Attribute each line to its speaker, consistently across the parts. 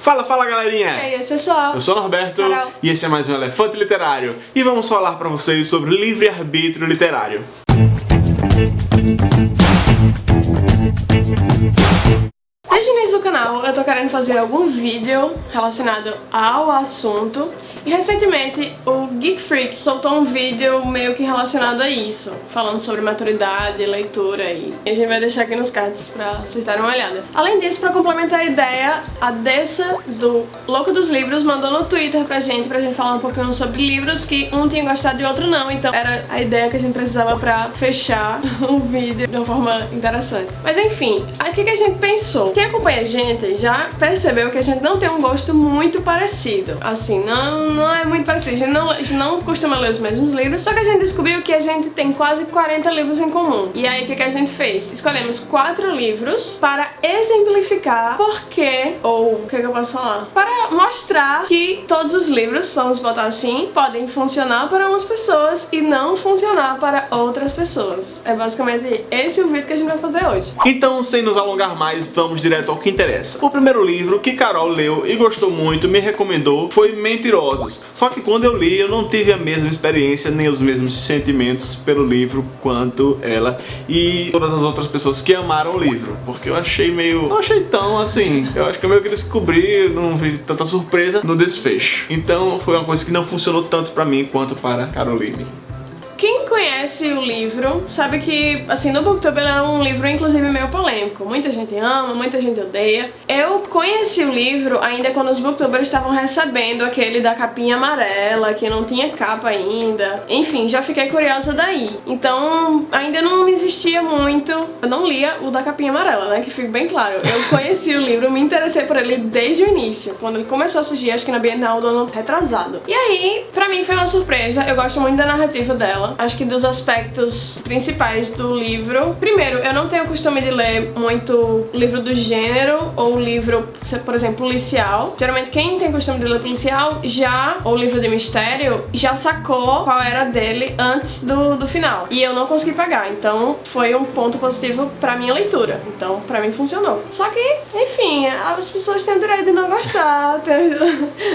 Speaker 1: Fala, fala galerinha!
Speaker 2: E aí, pessoal?
Speaker 1: Eu sou o Norberto
Speaker 2: Carol.
Speaker 1: e esse é mais um Elefante Literário e vamos falar pra vocês sobre livre-arbítrio literário.
Speaker 2: Desde o início do canal eu tô querendo fazer algum vídeo relacionado ao assunto e recentemente o Geek Freak soltou um vídeo meio que relacionado a isso, falando sobre maturidade, leitura e a gente vai deixar aqui nos cards pra vocês darem uma olhada. Além disso, pra complementar a ideia, a Dessa do Louco dos Livros mandou no Twitter pra gente, pra gente falar um pouquinho sobre livros que um tinha gostado e outro não, então era a ideia que a gente precisava pra fechar o vídeo de uma forma interessante. Mas enfim, o que a gente pensou? Acompanha a gente já percebeu que a gente não tem um gosto muito parecido, assim, não não é muito parecido. A gente, não, a gente não costuma ler os mesmos livros, só que a gente descobriu que a gente tem quase 40 livros em comum. E aí, o que, que a gente fez? Escolhemos quatro livros para exemplificar por que, ou o que, que eu posso falar? Para mostrar que todos os livros, vamos botar assim, podem funcionar para umas pessoas e não funcionar para outras pessoas. É basicamente esse o vídeo que a gente vai fazer hoje.
Speaker 1: Então, sem nos alongar mais, vamos direto ao que interessa. O primeiro livro que Carol leu e gostou muito, me recomendou, foi Mentirosos. Só que quando eu li, eu não tive a mesma experiência, nem os mesmos sentimentos pelo livro quanto ela e todas as outras pessoas que amaram o livro. Porque eu achei meio... não achei tão assim. Eu acho que eu meio que descobri, não vi tanta surpresa no desfecho. Então foi uma coisa que não funcionou tanto pra mim quanto para Caroline.
Speaker 2: Conhece o livro sabe que, assim, no Booktube ele é um livro, inclusive, meio polêmico. Muita gente ama, muita gente odeia. Eu conheci o livro ainda quando os Booktubers estavam recebendo aquele da capinha amarela, que não tinha capa ainda. Enfim, já fiquei curiosa daí. Então, ainda não existia muito... Eu não lia o da capinha amarela, né, que fique bem claro. Eu conheci o livro, me interessei por ele desde o início. Quando ele começou a surgir, acho que na Bienal do ano retrasado. E aí, pra mim foi uma surpresa. Eu gosto muito da narrativa dela acho que dos aspectos principais do livro. Primeiro, eu não tenho costume de ler muito livro do gênero ou livro, por exemplo, policial. Geralmente quem tem costume de ler policial já, ou livro de mistério, já sacou qual era dele antes do, do final. E eu não consegui pagar, então foi um ponto positivo pra minha leitura. Então, pra mim funcionou. Só que, enfim, as pessoas têm o direito de não gostar, têm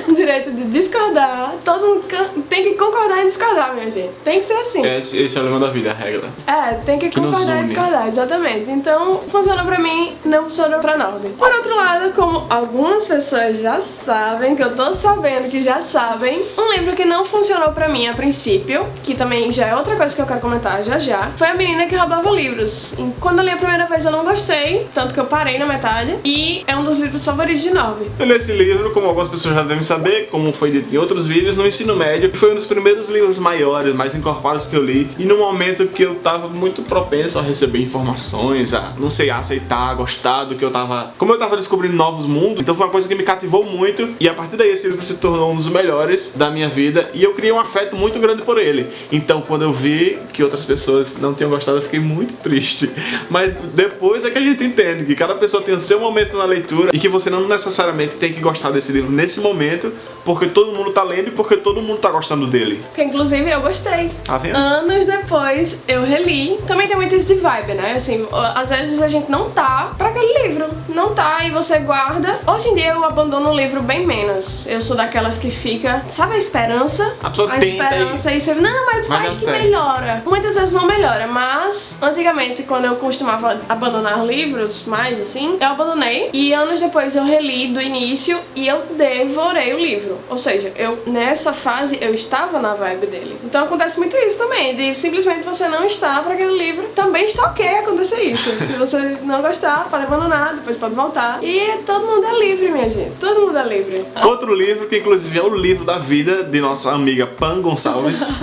Speaker 2: o direito de discordar. Todo mundo tem que concordar e discordar, minha gente. Tem que ser assim.
Speaker 1: Esse, esse é o lema da vida, a regra.
Speaker 2: É, tem que,
Speaker 1: Que
Speaker 2: concordar e discordar, exatamente. Então, funciona pra mim, não funciona pra Norby. Por outro lado, como algumas pessoas já sabem, que eu tô sabendo que já sabem, um livro que não funcionou pra mim a princípio, que também já é outra coisa que eu quero comentar já já, foi A Menina que Roubava Livros. E quando eu li a primeira vez eu não gostei, tanto que eu parei na metade, e é um dos livros favoritos de Norby.
Speaker 1: Eu li esse livro, como algumas pessoas já devem saber, como foi dito em outros vídeos, no ensino médio, e foi um dos primeiros livros maiores, mais encorpados que eu li, e no momento que eu tava muito propenso a receber informações, a, não sei, a aceitar, a gostar do que eu tava... Como eu tava descobrindo novos mundos, então foi uma coisa que me cativou muito, e a partir daí esse livro se tornou um dos melhores da minha vida, e eu criei um afeto muito grande por ele. Então quando eu vi que outras pessoas não tinham gostado, eu fiquei muito triste. Mas depois é que a gente entende que cada pessoa tem o seu momento na leitura, e que você não necessariamente tem que gostar desse livro nesse momento, porque todo mundo tá lendo e porque todo mundo tá gostando dele.
Speaker 2: Que inclusive eu gostei.
Speaker 1: Tá vendo?
Speaker 2: Anos depois eu reli. Também tem muito isso de vibe, né? Assim, às vezes a gente não tá pra aquele livro. Não tá e você guarda. Hoje em dia eu abandono o livro bem menos. Eu sou daquelas que fica, sabe a esperança?
Speaker 1: A pessoa
Speaker 2: a esperança e você, não, mas
Speaker 1: Vai
Speaker 2: vai, que
Speaker 1: certo.
Speaker 2: melhora. Muitas vezes não melhora, mas antigamente quando eu costumava abandonar livros mais assim, eu abandonei e anos depois eu reli do início e eu devorei o livro. Ou seja, eu nessa fase eu estava na vibe dele. Então acontece muito isso também, de simplesmente você não estar para aquele livro. Também está ok acontecer isso. Se você não gostar, pode abandonar, depois pode voltar. E todo mundo é livre, minha gente. Todo mundo é livre.
Speaker 1: Outro livro, que inclusive é o livro da vida de nossa amiga Pan Gonçalves,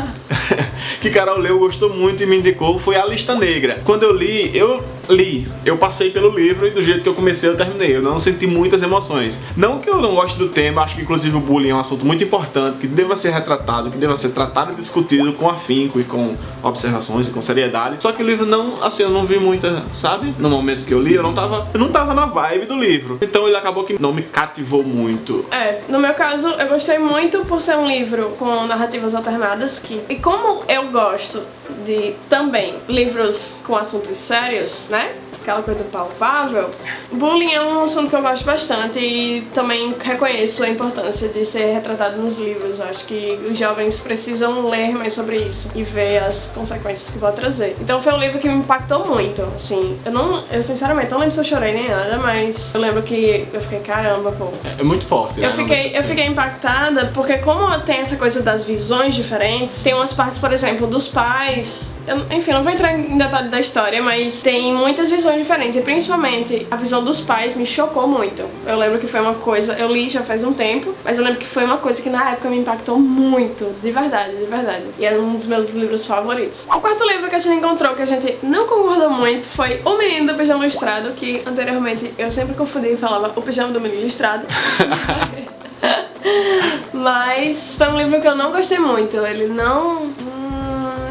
Speaker 1: que Carol leu, gostou muito e me indicou, foi A Lista Negra. Quando eu li, eu li, eu passei pelo livro e do jeito que eu comecei eu terminei. Eu não senti muitas emoções. Não que eu não goste do tema, acho que inclusive o bullying é um assunto muito importante, que deva ser retratado, que deva ser tratado e discutido com afinco e com observações e com seriedade. Só que o livro não, assim, eu não vi muita, sabe? No momento que eu li, eu não tava, eu não tava na vibe do livro. Então ele acabou que não me cativou muito.
Speaker 2: É, no meu caso, eu gostei muito por ser um livro com narrativas alternadas que... E como eu gosto de, também, livros com assuntos sérios, né? Aquela coisa palpável, bullying é um assunto que eu gosto bastante e também reconheço a importância de ser retratado nos livros. Eu acho que os jovens precisam ler mais sobre isso e ver as consequências que vai trazer. Então foi um livro que me impactou muito, assim. Eu não, eu sinceramente não lembro se eu chorei nem nada, mas eu lembro que eu fiquei, caramba, pô.
Speaker 1: É muito forte, né?
Speaker 2: Eu fiquei, eu fiquei impactada porque como tem essa coisa das visões diferentes, tem umas partes, por exemplo, dos pais eu, enfim, não vou entrar em detalhe da história, mas tem muitas visões diferentes. E principalmente a visão dos pais me chocou muito. Eu lembro que foi uma coisa, eu li já faz um tempo, mas eu lembro que foi uma coisa que na época me impactou muito, de verdade, de verdade. E é um dos meus livros favoritos. O quarto livro que a gente encontrou que a gente não concordou muito foi O Menino do Pijama Listrado, que anteriormente eu sempre confundi e falava O Pijama do Menino Listrado. Mas foi um livro que eu não gostei muito. Ele não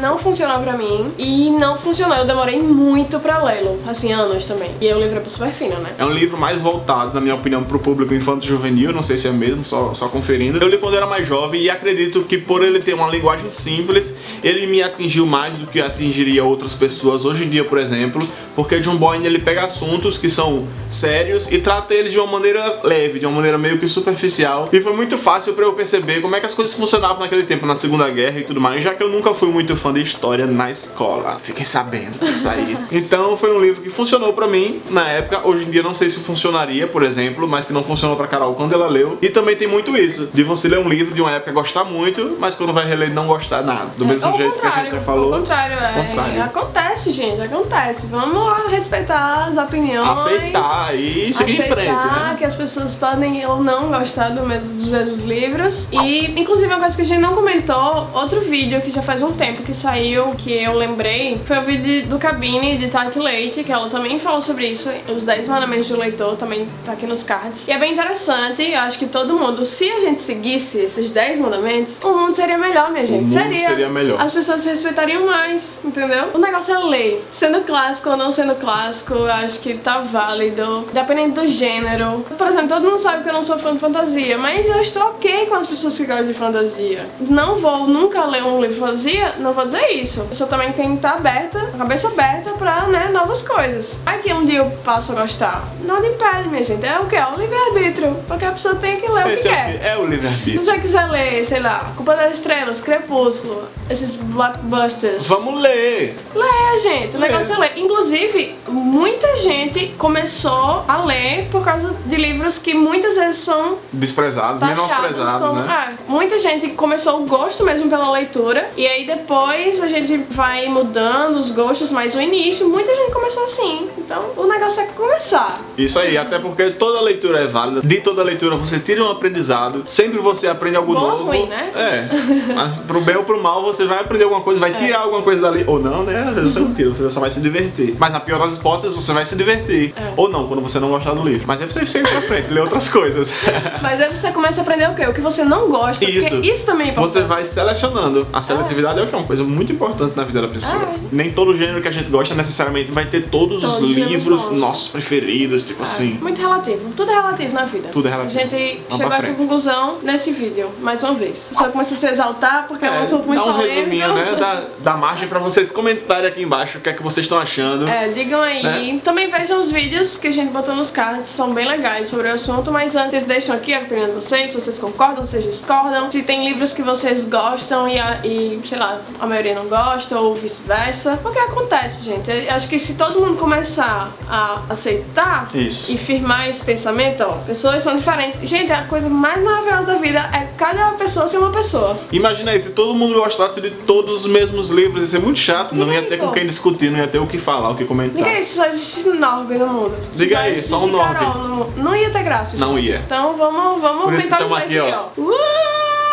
Speaker 2: não funcionou pra mim e não funcionou. Eu demorei muito pra lê-lo, assim, anos também. E o livro é super fino, né?
Speaker 1: É um livro mais voltado, na minha opinião, pro público infanto-juvenil, não sei se é mesmo, só, só conferindo. Eu li quando era mais jovem e acredito que por ele ter uma linguagem simples, ele me atingiu mais do que atingiria outras pessoas hoje em dia, por exemplo, porque John Boyne ele pega assuntos que são sérios e trata eles de uma maneira leve, de uma maneira meio que superficial. E foi muito fácil pra eu perceber como é que as coisas funcionavam naquele tempo, na Segunda Guerra e tudo mais, já que eu nunca fui muito fã de história na escola. Fiquem sabendo disso aí. Então foi um livro que funcionou pra mim na época. Hoje em dia não sei se funcionaria, por exemplo, mas que não funcionou pra Carol quando ela leu. E também tem muito isso, de você ler um livro de uma época gostar muito, mas quando vai reler não gostar nada. Do mesmo
Speaker 2: Ao
Speaker 1: jeito que a gente já falou.
Speaker 2: Ao contrário, é.
Speaker 1: contrário.
Speaker 2: Acontece, gente, acontece. Vamos lá respeitar as opiniões.
Speaker 1: Aceitar e seguir em frente, né?
Speaker 2: que as pessoas podem ou não gostar do mesmo, dos mesmos livros. E, inclusive, uma coisa que a gente não comentou, outro vídeo que já faz um tempo que saiu, que eu lembrei, foi o vídeo do Cabine de Tati Leite, que ela também falou sobre isso, os 10 mandamentos do leitor, também tá aqui nos cards. E é bem interessante, eu acho que todo mundo, se a gente seguisse esses 10 mandamentos, o mundo seria melhor, minha gente.
Speaker 1: O mundo seria, seria melhor.
Speaker 2: As pessoas se respeitariam mais, entendeu? O negócio é ler. Sendo clássico ou não sendo clássico, eu acho que tá válido, dependendo do gênero. Por exemplo, todo mundo sabe que eu não sou fã de fantasia, mas eu estou ok com as pessoas que gostam de fantasia. Não vou nunca ler um livro de fantasia, não vou dizer isso. A pessoa também tem que estar aberta, a cabeça aberta pra, né, novas coisas. Aqui um dia eu passo a gostar. Nada impede, minha gente. É o que? É o livre-arbítrio. Porque a pessoa tem que ler
Speaker 1: Esse
Speaker 2: o que
Speaker 1: é
Speaker 2: quer.
Speaker 1: É o livre-arbítrio.
Speaker 2: Se você quiser ler, sei lá, Culpa das Estrelas, Crepúsculo, esses blockbusters.
Speaker 1: Vamos ler!
Speaker 2: Ler, gente. O negócio é ler. Inclusive, muita gente começou a ler por causa de livros que muitas vezes são
Speaker 1: Desprezados, menosprezados,
Speaker 2: como,
Speaker 1: né?
Speaker 2: é, muita gente começou o gosto mesmo pela leitura e aí depois a gente vai mudando os gostos, mas no início muita gente começou assim. Então o negócio é começar.
Speaker 1: Isso aí, até porque toda leitura é válida. De toda leitura você tira um aprendizado. Sempre você aprende algo
Speaker 2: Bom ou
Speaker 1: novo.
Speaker 2: ruim, né?
Speaker 1: É. Mas pro bem ou pro mal você vai aprender alguma coisa, vai tirar alguma coisa dali. Ou não, né? Às vezes você não tira, você só vai se divertir. Mas na pior das hipóteses você vai se divertir.
Speaker 2: É.
Speaker 1: Ou não, quando você não gostar do livro. Mas aí você segue pra frente, lê outras coisas.
Speaker 2: Mas aí você começa a aprender o quê? O que você não gosta.
Speaker 1: Isso.
Speaker 2: Isso também é importante.
Speaker 1: Você vai selecionando. A seletividade é o que? É uma coisa muito importante na vida da pessoa.
Speaker 2: É.
Speaker 1: Nem todo gênero que a gente gosta necessariamente vai ter todos, os
Speaker 2: Todos os
Speaker 1: livros
Speaker 2: bons.
Speaker 1: nossos preferidos, tipo
Speaker 2: É,
Speaker 1: assim.
Speaker 2: Muito relativo. Tudo é relativo na vida.
Speaker 1: Tudo é relativo.
Speaker 2: A gente
Speaker 1: Vamos
Speaker 2: chegou a essa conclusão nesse vídeo, mais uma vez. Só começa a se exaltar porque é, um assunto muito
Speaker 1: dá um
Speaker 2: polêmico.
Speaker 1: resuminho, né? Dá, dá margem pra vocês comentarem aqui embaixo o que é que vocês estão achando.
Speaker 2: É, digam aí.
Speaker 1: Né?
Speaker 2: Também vejam os vídeos que a gente botou nos cards, são bem legais sobre o assunto, mas antes deixam aqui a opinião de vocês, se vocês concordam, se vocês discordam, se tem livros que vocês gostam e, e, sei lá, a maioria não gosta ou vice-versa. O que acontece, gente? Eu acho que se todo mundo começar a aceitar
Speaker 1: Isso.
Speaker 2: e firmar esse pensamento, ó, pessoas são diferentes. Gente, a coisa mais maravilhosa da vida é cada pessoa ser uma pessoa.
Speaker 1: Imagina aí, se todo mundo gostasse de todos os mesmos livros, ia ser muito chato, não ia ter com quem discutir, não ia ter o que falar, o que comentar.
Speaker 2: Diga aí, se só existe Norby no mundo.
Speaker 1: Diga aí, só um Norby.
Speaker 2: Não ia ter graça.
Speaker 1: Não
Speaker 2: gente.
Speaker 1: ia.
Speaker 2: Então vamos, vamos
Speaker 1: Por isso que aqui,
Speaker 2: aí,
Speaker 1: ó.
Speaker 2: ó. Uh!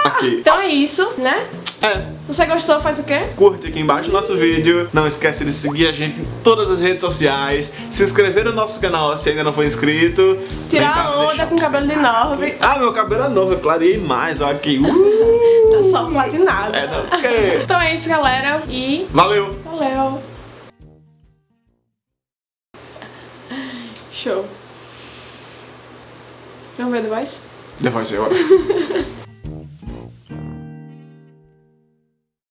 Speaker 1: Aqui.
Speaker 2: Então é isso, né?
Speaker 1: É,
Speaker 2: Você gostou, faz o quê?
Speaker 1: curte aqui embaixo o nosso vídeo, não esquece de seguir a gente em todas as redes sociais, se inscrever no nosso canal se ainda não for inscrito.
Speaker 2: Tirar a onda com cabelo de Norby.
Speaker 1: Ah, meu cabelo é novo, eu clareei mais, ó aqui. Uh,
Speaker 2: Tá só platinado.
Speaker 1: é, não, porque...
Speaker 2: Então é isso, galera. E
Speaker 1: Valeu!
Speaker 2: valeu. Show. Vamos ver The Voice?
Speaker 1: The Voice.